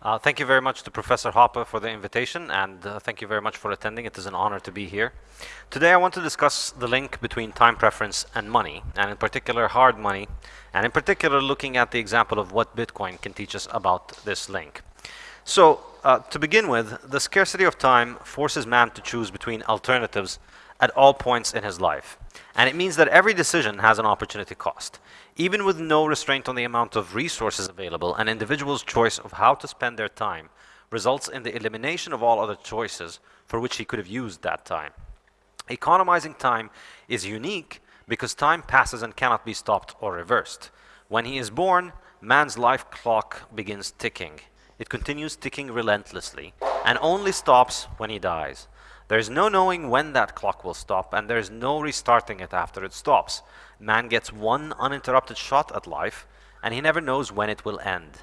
Uh, thank you very much to Professor Hoppe for the invitation, and uh, thank you very much for attending. It is an honor to be here. Today I want to discuss the link between time preference and money, and in particular hard money, and in particular looking at the example of what Bitcoin can teach us about this link. So, uh, to begin with, the scarcity of time forces man to choose between alternatives at all points in his life. And it means that every decision has an opportunity cost. Even with no restraint on the amount of resources available, an individual's choice of how to spend their time results in the elimination of all other choices for which he could have used that time. Economizing time is unique because time passes and cannot be stopped or reversed. When he is born, man's life clock begins ticking. It continues ticking relentlessly and only stops when he dies. There's no knowing when that clock will stop, and there's no restarting it after it stops. Man gets one uninterrupted shot at life, and he never knows when it will end.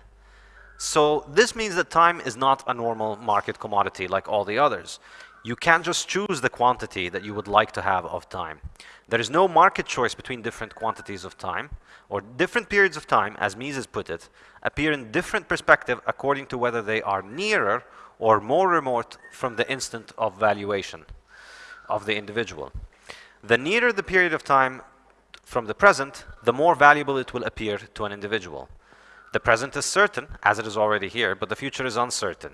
So this means that time is not a normal market commodity like all the others. You can't just choose the quantity that you would like to have of time. There is no market choice between different quantities of time, or different periods of time, as Mises put it, appear in different perspective according to whether they are nearer or more remote from the instant of valuation of the individual. The nearer the period of time from the present, the more valuable it will appear to an individual. The present is certain, as it is already here, but the future is uncertain,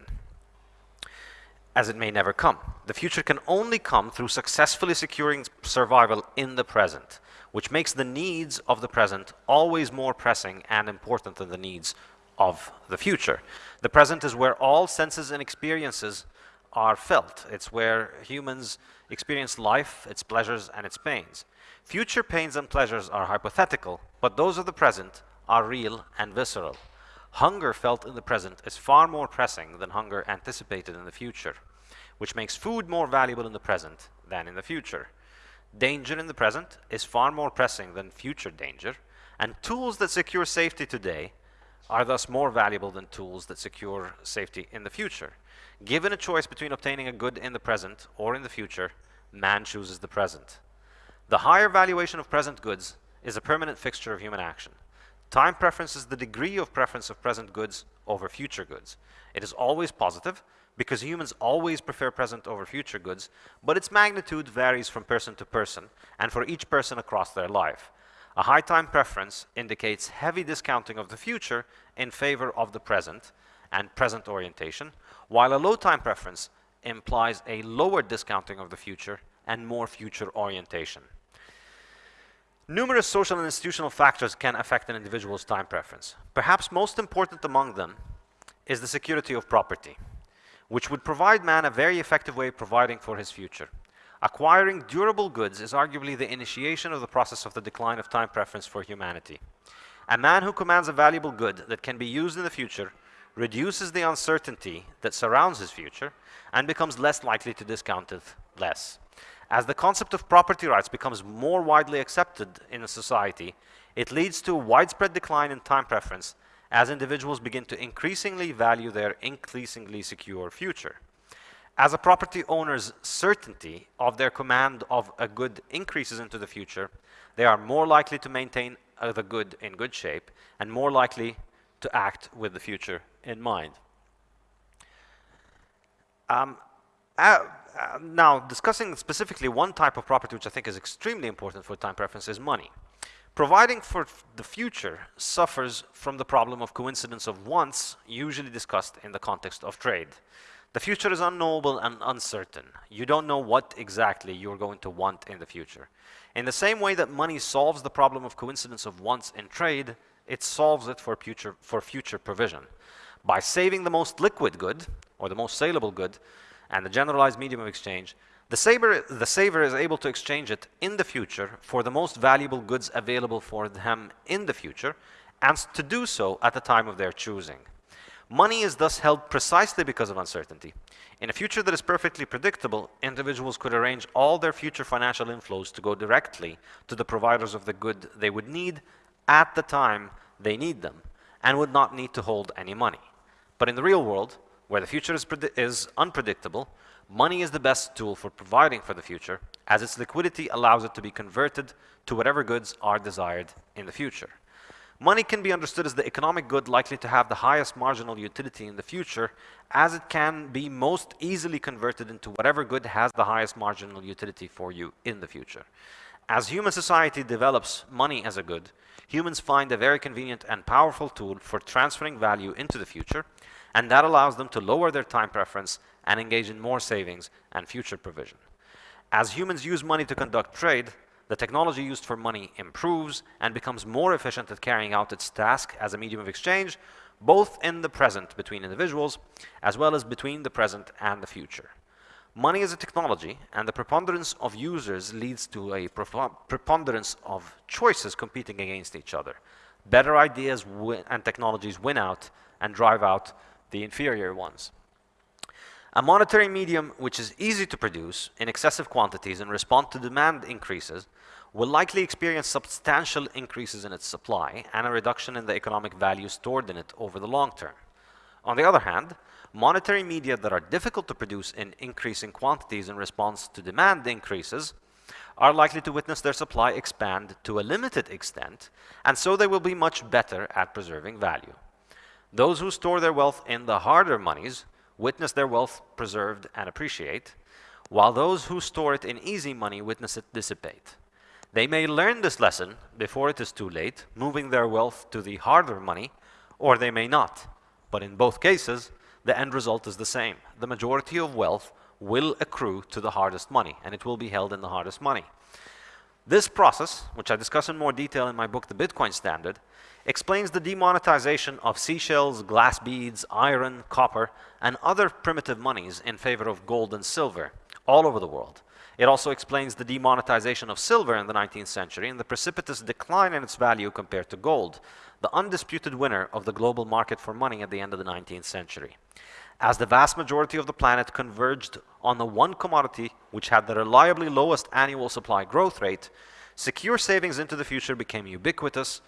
as it may never come. The future can only come through successfully securing survival in the present, which makes the needs of the present always more pressing and important than the needs of the future. The present is where all senses and experiences are felt. It's where humans experience life, its pleasures and its pains. Future pains and pleasures are hypothetical, but those of the present are real and visceral. Hunger felt in the present is far more pressing than hunger anticipated in the future, which makes food more valuable in the present than in the future. Danger in the present is far more pressing than future danger, and tools that secure safety today are thus more valuable than tools that secure safety in the future. Given a choice between obtaining a good in the present or in the future, man chooses the present. The higher valuation of present goods is a permanent fixture of human action. Time preference is the degree of preference of present goods over future goods. It is always positive because humans always prefer present over future goods, but its magnitude varies from person to person and for each person across their life. A high time preference indicates heavy discounting of the future in favor of the present and present orientation, while a low time preference implies a lower discounting of the future and more future orientation. Numerous social and institutional factors can affect an individual's time preference. Perhaps most important among them is the security of property, which would provide man a very effective way of providing for his future. Acquiring durable goods is arguably the initiation of the process of the decline of time preference for humanity. A man who commands a valuable good that can be used in the future reduces the uncertainty that surrounds his future and becomes less likely to discount it less. As the concept of property rights becomes more widely accepted in a society, it leads to a widespread decline in time preference as individuals begin to increasingly value their increasingly secure future. As a property owner's certainty of their command of a good increases into the future, they are more likely to maintain uh, the good in good shape and more likely to act with the future in mind. Um, uh, uh, now, discussing specifically one type of property which I think is extremely important for time preference is money. Providing for the future suffers from the problem of coincidence of wants, usually discussed in the context of trade. The future is unknowable and uncertain. You don't know what exactly you're going to want in the future. In the same way that money solves the problem of coincidence of wants in trade, it solves it for future, for future provision. By saving the most liquid good, or the most saleable good, and the generalized medium of exchange, the saver, the saver is able to exchange it in the future for the most valuable goods available for them in the future, and to do so at the time of their choosing. Money is thus held precisely because of uncertainty. In a future that is perfectly predictable, individuals could arrange all their future financial inflows to go directly to the providers of the good they would need at the time they need them and would not need to hold any money. But in the real world, where the future is, is unpredictable, money is the best tool for providing for the future as its liquidity allows it to be converted to whatever goods are desired in the future. Money can be understood as the economic good likely to have the highest marginal utility in the future, as it can be most easily converted into whatever good has the highest marginal utility for you in the future. As human society develops money as a good, humans find a very convenient and powerful tool for transferring value into the future, and that allows them to lower their time preference and engage in more savings and future provision. As humans use money to conduct trade, the technology used for money improves and becomes more efficient at carrying out its task as a medium of exchange, both in the present between individuals, as well as between the present and the future. Money is a technology, and the preponderance of users leads to a preponderance of choices competing against each other. Better ideas and technologies win out and drive out the inferior ones. A monetary medium which is easy to produce in excessive quantities and respond to demand increases will likely experience substantial increases in its supply and a reduction in the economic value stored in it over the long term. On the other hand, monetary media that are difficult to produce in increasing quantities in response to demand increases are likely to witness their supply expand to a limited extent, and so they will be much better at preserving value. Those who store their wealth in the harder monies witness their wealth preserved and appreciate, while those who store it in easy money witness it dissipate. They may learn this lesson before it is too late, moving their wealth to the harder money, or they may not. But in both cases, the end result is the same. The majority of wealth will accrue to the hardest money, and it will be held in the hardest money. This process, which I discuss in more detail in my book, The Bitcoin Standard, explains the demonetization of seashells, glass beads, iron, copper, and other primitive monies in favor of gold and silver all over the world. It also explains the demonetization of silver in the 19th century and the precipitous decline in its value compared to gold, the undisputed winner of the global market for money at the end of the 19th century. As the vast majority of the planet converged on the one commodity which had the reliably lowest annual supply growth rate, secure savings into the future became ubiquitous,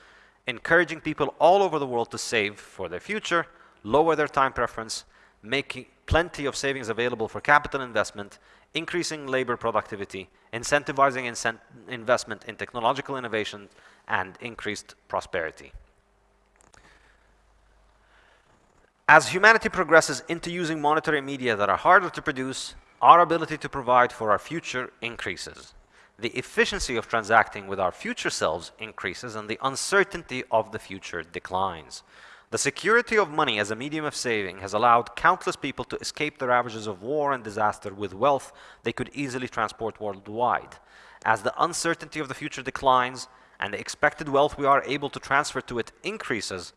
encouraging people all over the world to save for their future, lower their time preference, making plenty of savings available for capital investment, increasing labor productivity, incentivizing incent investment in technological innovation, and increased prosperity. As humanity progresses into using monetary media that are harder to produce, our ability to provide for our future increases the efficiency of transacting with our future selves increases and the uncertainty of the future declines. The security of money as a medium of saving has allowed countless people to escape the ravages of war and disaster with wealth they could easily transport worldwide. As the uncertainty of the future declines and the expected wealth we are able to transfer to it increases,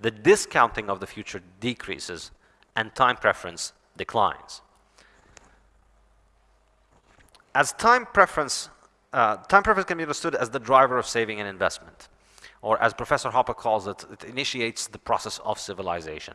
the discounting of the future decreases and time preference declines. As time preference uh, time preference can be understood as the driver of saving and investment. Or as Professor Hoppe calls it, it initiates the process of civilization.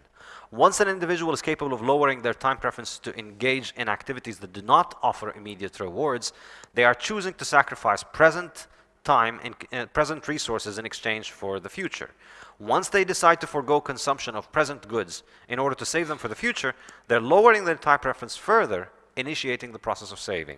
Once an individual is capable of lowering their time preference to engage in activities that do not offer immediate rewards, they are choosing to sacrifice present time and uh, present resources in exchange for the future. Once they decide to forego consumption of present goods in order to save them for the future, they're lowering their time preference further, initiating the process of saving.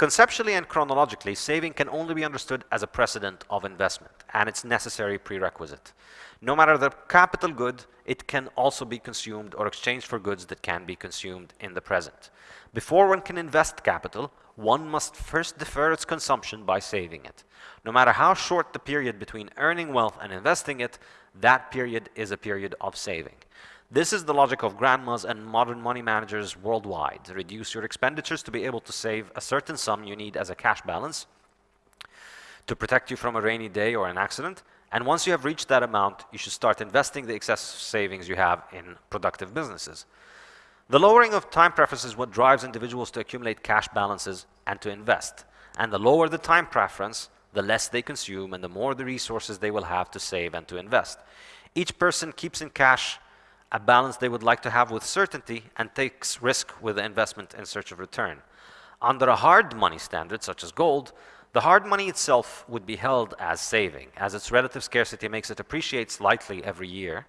Conceptually and chronologically, saving can only be understood as a precedent of investment and its necessary prerequisite. No matter the capital good, it can also be consumed or exchanged for goods that can be consumed in the present. Before one can invest capital, one must first defer its consumption by saving it. No matter how short the period between earning wealth and investing it, that period is a period of saving. This is the logic of grandmas and modern money managers worldwide. Reduce your expenditures to be able to save a certain sum you need as a cash balance to protect you from a rainy day or an accident. And once you have reached that amount, you should start investing the excess savings you have in productive businesses. The lowering of time preference is what drives individuals to accumulate cash balances and to invest. And the lower the time preference, the less they consume and the more the resources they will have to save and to invest. Each person keeps in cash a balance they would like to have with certainty and takes risk with the investment in search of return. Under a hard money standard, such as gold, the hard money itself would be held as saving, as its relative scarcity makes it appreciate slightly every year.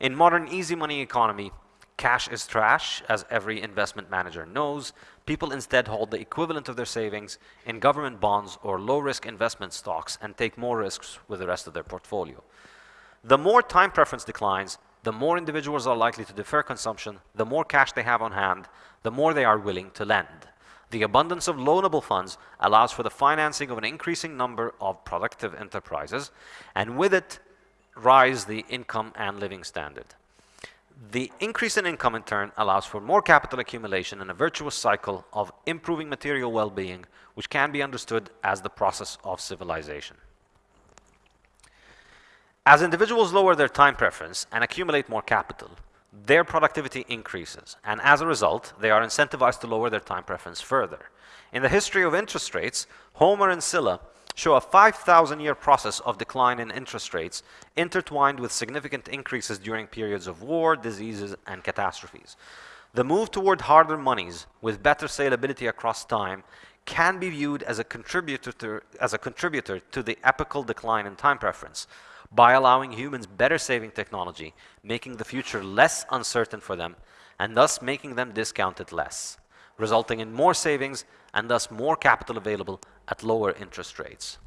In modern easy money economy, cash is trash, as every investment manager knows. People instead hold the equivalent of their savings in government bonds or low-risk investment stocks and take more risks with the rest of their portfolio. The more time preference declines, the more individuals are likely to defer consumption, the more cash they have on hand, the more they are willing to lend. The abundance of loanable funds allows for the financing of an increasing number of productive enterprises, and with it, rise the income and living standard. The increase in income, in turn, allows for more capital accumulation and a virtuous cycle of improving material well-being, which can be understood as the process of civilization. As individuals lower their time preference and accumulate more capital, their productivity increases, and as a result, they are incentivized to lower their time preference further. In the history of interest rates, Homer and Sylla show a 5,000 year process of decline in interest rates intertwined with significant increases during periods of war, diseases, and catastrophes. The move toward harder monies with better saleability across time can be viewed as a contributor to, as a contributor to the epical decline in time preference by allowing humans better saving technology, making the future less uncertain for them, and thus making them discount it less, resulting in more savings and thus more capital available at lower interest rates.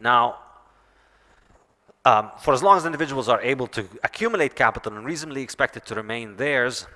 Now, um, for as long as individuals are able to accumulate capital and reasonably expect it to remain theirs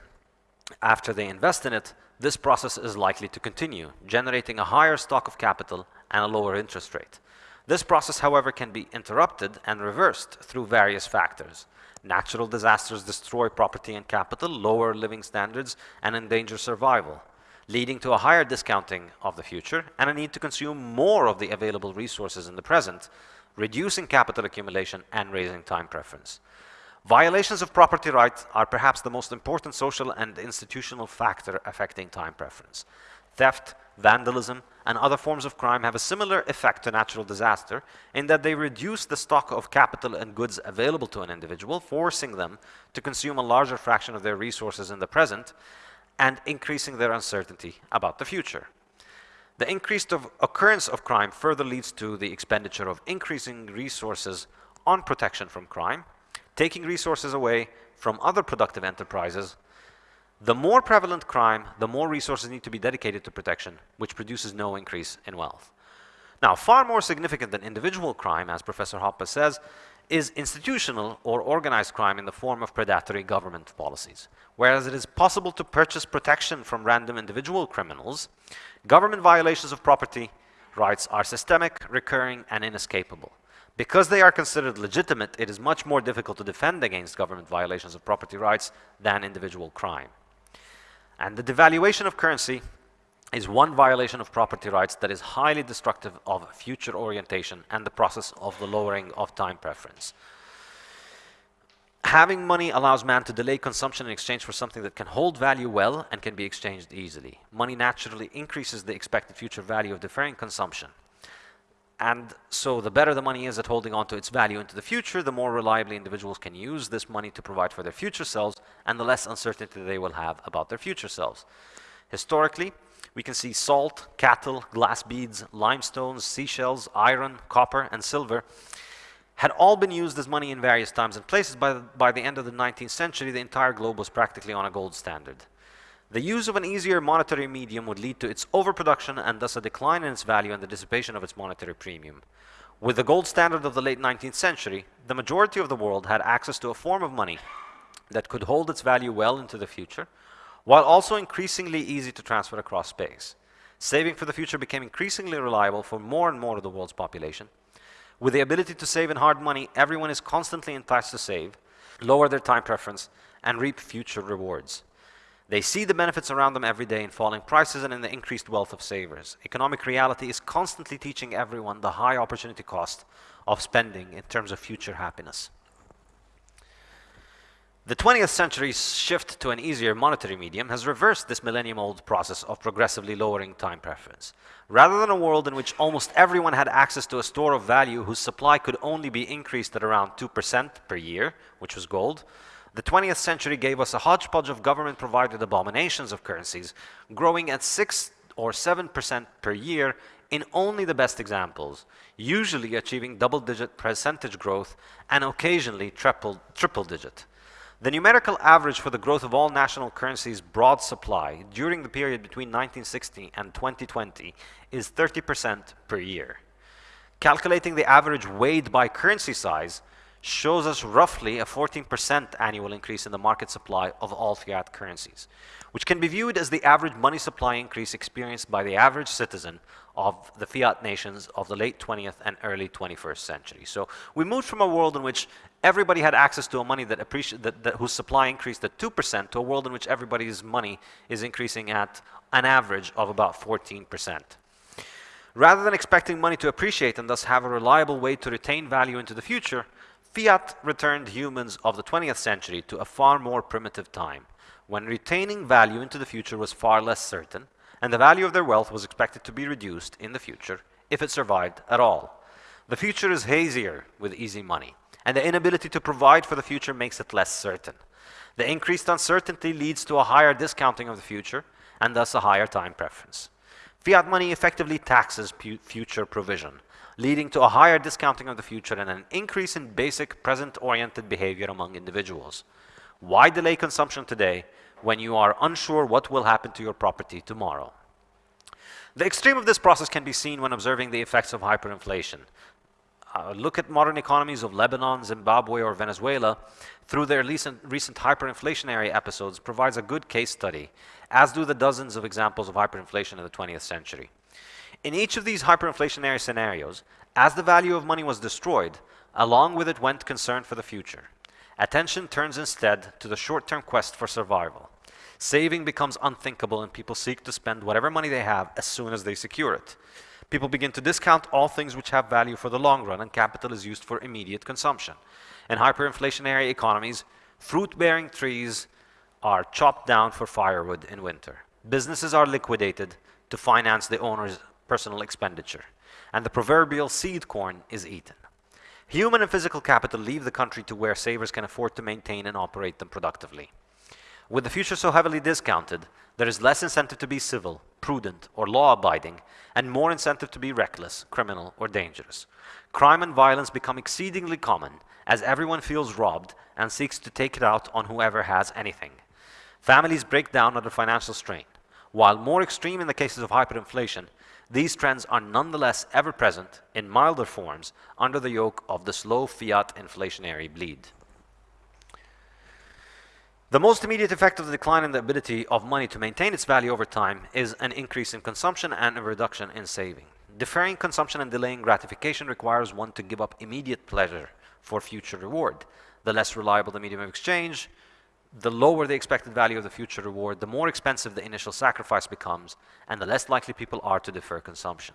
after they invest in it, this process is likely to continue, generating a higher stock of capital and a lower interest rate. This process, however, can be interrupted and reversed through various factors. Natural disasters destroy property and capital, lower living standards, and endanger survival, leading to a higher discounting of the future and a need to consume more of the available resources in the present, reducing capital accumulation and raising time preference. Violations of property rights are perhaps the most important social and institutional factor affecting time preference. Theft, vandalism, and other forms of crime have a similar effect to natural disaster in that they reduce the stock of capital and goods available to an individual, forcing them to consume a larger fraction of their resources in the present and increasing their uncertainty about the future. The increased of occurrence of crime further leads to the expenditure of increasing resources on protection from crime, taking resources away from other productive enterprises the more prevalent crime, the more resources need to be dedicated to protection, which produces no increase in wealth. Now, far more significant than individual crime, as Professor Hoppe says, is institutional or organized crime in the form of predatory government policies. Whereas it is possible to purchase protection from random individual criminals, government violations of property rights are systemic, recurring, and inescapable. Because they are considered legitimate, it is much more difficult to defend against government violations of property rights than individual crime. And the devaluation of currency is one violation of property rights that is highly destructive of future orientation and the process of the lowering of time preference. Having money allows man to delay consumption in exchange for something that can hold value well and can be exchanged easily. Money naturally increases the expected future value of deferring consumption. And so the better the money is at holding on to its value into the future, the more reliably individuals can use this money to provide for their future selves and the less uncertainty they will have about their future selves. Historically, we can see salt, cattle, glass beads, limestones, seashells, iron, copper, and silver had all been used as money in various times and places. By the, by the end of the 19th century, the entire globe was practically on a gold standard. The use of an easier monetary medium would lead to its overproduction and thus a decline in its value and the dissipation of its monetary premium. With the gold standard of the late 19th century, the majority of the world had access to a form of money that could hold its value well into the future, while also increasingly easy to transfer across space. Saving for the future became increasingly reliable for more and more of the world's population. With the ability to save in hard money, everyone is constantly enticed to save, lower their time preference, and reap future rewards. They see the benefits around them every day in falling prices and in the increased wealth of savers. Economic reality is constantly teaching everyone the high opportunity cost of spending in terms of future happiness. The 20th century's shift to an easier monetary medium has reversed this millennium-old process of progressively lowering time preference. Rather than a world in which almost everyone had access to a store of value whose supply could only be increased at around 2% per year, which was gold, the 20th century gave us a hodgepodge of government-provided abominations of currencies, growing at 6 or 7% per year in only the best examples, usually achieving double-digit percentage growth and occasionally triple-digit. The numerical average for the growth of all national currencies' broad supply during the period between 1960 and 2020 is 30% per year. Calculating the average weighed by currency size shows us roughly a 14% annual increase in the market supply of all fiat currencies, which can be viewed as the average money supply increase experienced by the average citizen of the fiat nations of the late 20th and early 21st century. So we moved from a world in which everybody had access to a money that, that, that whose supply increased at 2% to a world in which everybody's money is increasing at an average of about 14%. Rather than expecting money to appreciate and thus have a reliable way to retain value into the future, fiat returned humans of the 20th century to a far more primitive time, when retaining value into the future was far less certain, and the value of their wealth was expected to be reduced in the future if it survived at all. The future is hazier with easy money, and the inability to provide for the future makes it less certain. The increased uncertainty leads to a higher discounting of the future, and thus a higher time preference. Fiat money effectively taxes future provision, leading to a higher discounting of the future and an increase in basic present-oriented behavior among individuals. Why delay consumption today when you are unsure what will happen to your property tomorrow? The extreme of this process can be seen when observing the effects of hyperinflation. Uh, look at modern economies of Lebanon, Zimbabwe, or Venezuela through their recent, recent hyperinflationary episodes provides a good case study, as do the dozens of examples of hyperinflation in the 20th century. In each of these hyperinflationary scenarios, as the value of money was destroyed, along with it went concern for the future. Attention turns instead to the short-term quest for survival. Saving becomes unthinkable and people seek to spend whatever money they have as soon as they secure it. People begin to discount all things which have value for the long run and capital is used for immediate consumption. In hyperinflationary economies, fruit-bearing trees are chopped down for firewood in winter. Businesses are liquidated to finance the owner's personal expenditure, and the proverbial seed corn is eaten. Human and physical capital leave the country to where savers can afford to maintain and operate them productively. With the future so heavily discounted, there is less incentive to be civil, prudent, or law-abiding, and more incentive to be reckless, criminal, or dangerous. Crime and violence become exceedingly common as everyone feels robbed and seeks to take it out on whoever has anything. Families break down under financial strain. While more extreme in the cases of hyperinflation, these trends are nonetheless ever present in milder forms under the yoke of the slow fiat inflationary bleed. The most immediate effect of the decline in the ability of money to maintain its value over time is an increase in consumption and a reduction in saving. Deferring consumption and delaying gratification requires one to give up immediate pleasure for future reward. The less reliable the medium of exchange, the lower the expected value of the future reward, the more expensive the initial sacrifice becomes, and the less likely people are to defer consumption.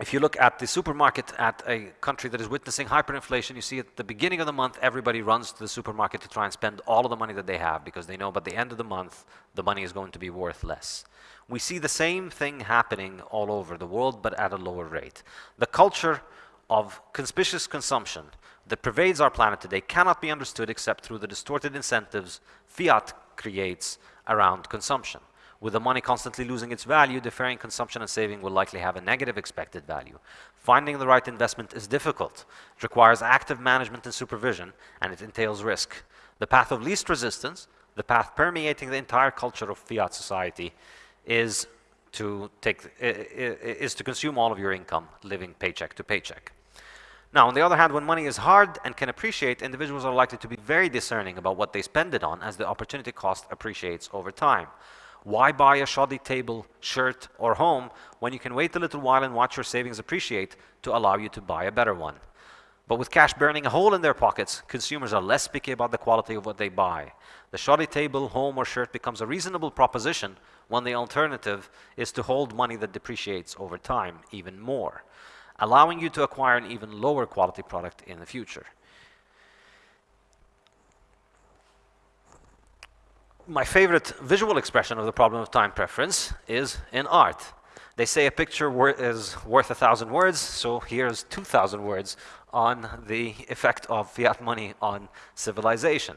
If you look at the supermarket at a country that is witnessing hyperinflation, you see at the beginning of the month, everybody runs to the supermarket to try and spend all of the money that they have because they know by the end of the month, the money is going to be worth less. We see the same thing happening all over the world, but at a lower rate. The culture of conspicuous consumption that pervades our planet today cannot be understood except through the distorted incentives fiat creates around consumption. With the money constantly losing its value, deferring consumption and saving will likely have a negative expected value. Finding the right investment is difficult. It requires active management and supervision, and it entails risk. The path of least resistance, the path permeating the entire culture of fiat society, is to, take, is to consume all of your income, living paycheck to paycheck. Now, on the other hand, when money is hard and can appreciate, individuals are likely to be very discerning about what they spend it on as the opportunity cost appreciates over time. Why buy a shoddy table, shirt, or home when you can wait a little while and watch your savings appreciate to allow you to buy a better one? But with cash burning a hole in their pockets, consumers are less picky about the quality of what they buy. The shoddy table, home, or shirt becomes a reasonable proposition when the alternative is to hold money that depreciates over time even more allowing you to acquire an even lower quality product in the future. My favorite visual expression of the problem of time preference is in art. They say a picture is worth a thousand words, so here's 2,000 words on the effect of fiat money on civilization.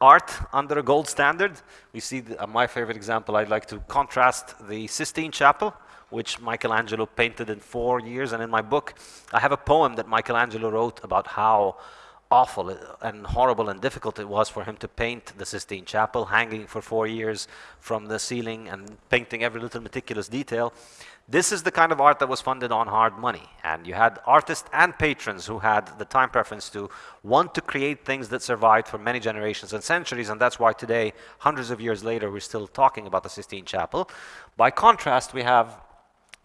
Art under a gold standard, we see the, uh, my favorite example, I'd like to contrast the Sistine Chapel which Michelangelo painted in four years. And in my book, I have a poem that Michelangelo wrote about how awful and horrible and difficult it was for him to paint the Sistine Chapel, hanging for four years from the ceiling and painting every little meticulous detail. This is the kind of art that was funded on hard money. And you had artists and patrons who had the time preference to want to create things that survived for many generations and centuries. And that's why today, hundreds of years later, we're still talking about the Sistine Chapel. By contrast, we have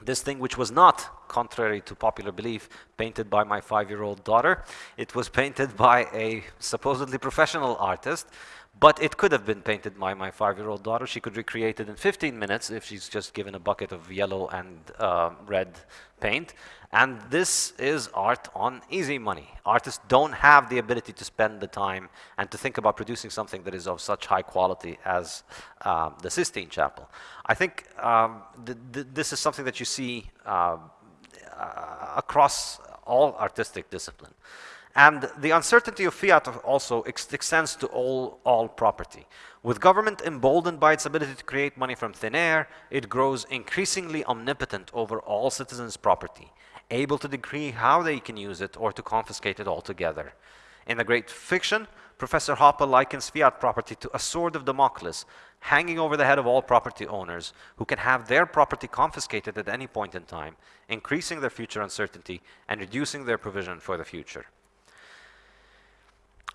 this thing which was not, contrary to popular belief, painted by my five-year-old daughter. It was painted by a supposedly professional artist, but it could have been painted by my five-year-old daughter. She could recreate it in 15 minutes if she's just given a bucket of yellow and uh, red paint. And this is art on easy money. Artists don't have the ability to spend the time and to think about producing something that is of such high quality as uh, the Sistine Chapel. I think um, th th this is something that you see uh, across all artistic discipline. And the uncertainty of fiat also ex extends to all, all property. With government emboldened by its ability to create money from thin air, it grows increasingly omnipotent over all citizens' property able to decree how they can use it or to confiscate it altogether. In the great fiction, Professor Hoppe likens fiat property to a sword of Damocles hanging over the head of all property owners who can have their property confiscated at any point in time, increasing their future uncertainty and reducing their provision for the future.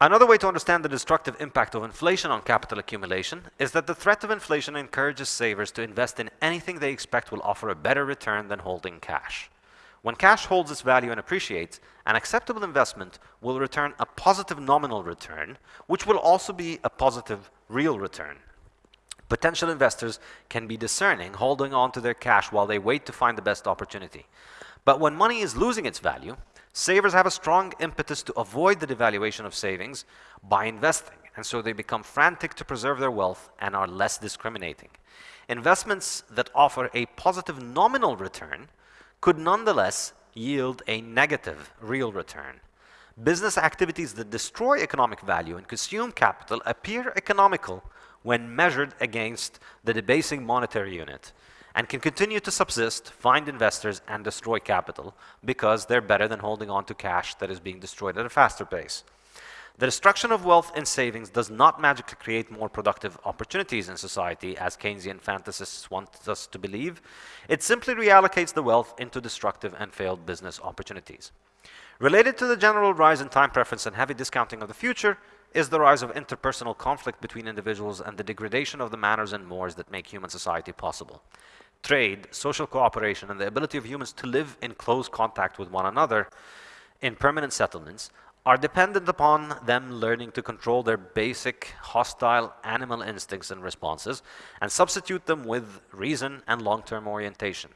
Another way to understand the destructive impact of inflation on capital accumulation is that the threat of inflation encourages savers to invest in anything they expect will offer a better return than holding cash. When cash holds its value and appreciates, an acceptable investment will return a positive nominal return, which will also be a positive real return. Potential investors can be discerning, holding on to their cash while they wait to find the best opportunity. But when money is losing its value, savers have a strong impetus to avoid the devaluation of savings by investing, and so they become frantic to preserve their wealth and are less discriminating. Investments that offer a positive nominal return could nonetheless yield a negative real return. Business activities that destroy economic value and consume capital appear economical when measured against the debasing monetary unit and can continue to subsist, find investors, and destroy capital because they're better than holding on to cash that is being destroyed at a faster pace. The destruction of wealth and savings does not magically create more productive opportunities in society, as Keynesian fantasists want us to believe. It simply reallocates the wealth into destructive and failed business opportunities. Related to the general rise in time preference and heavy discounting of the future is the rise of interpersonal conflict between individuals and the degradation of the manners and mores that make human society possible. Trade, social cooperation, and the ability of humans to live in close contact with one another in permanent settlements are dependent upon them learning to control their basic hostile animal instincts and responses and substitute them with reason and long-term orientation.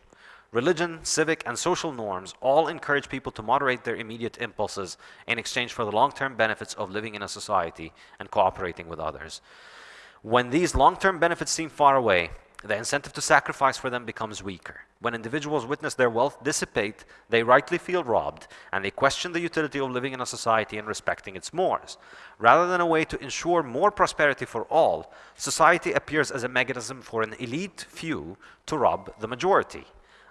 Religion, civic, and social norms all encourage people to moderate their immediate impulses in exchange for the long-term benefits of living in a society and cooperating with others. When these long-term benefits seem far away, the incentive to sacrifice for them becomes weaker. When individuals witness their wealth dissipate, they rightly feel robbed, and they question the utility of living in a society and respecting its mores. Rather than a way to ensure more prosperity for all, society appears as a mechanism for an elite few to rob the majority.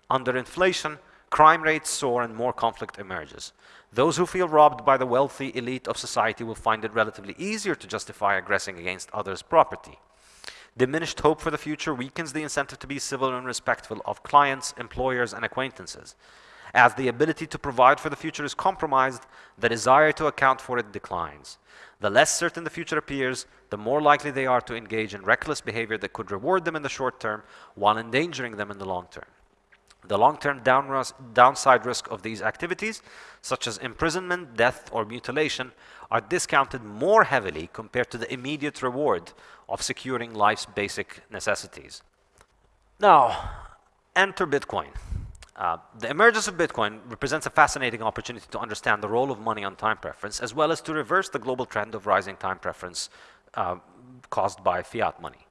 Under inflation, crime rates soar and more conflict emerges. Those who feel robbed by the wealthy elite of society will find it relatively easier to justify aggressing against others' property. Diminished hope for the future weakens the incentive to be civil and respectful of clients, employers, and acquaintances. As the ability to provide for the future is compromised, the desire to account for it declines. The less certain the future appears, the more likely they are to engage in reckless behavior that could reward them in the short term while endangering them in the long term. The long-term downside risk of these activities, such as imprisonment, death, or mutilation, are discounted more heavily compared to the immediate reward of securing life's basic necessities. Now, enter Bitcoin. Uh, the emergence of Bitcoin represents a fascinating opportunity to understand the role of money on time preference, as well as to reverse the global trend of rising time preference uh, caused by fiat money.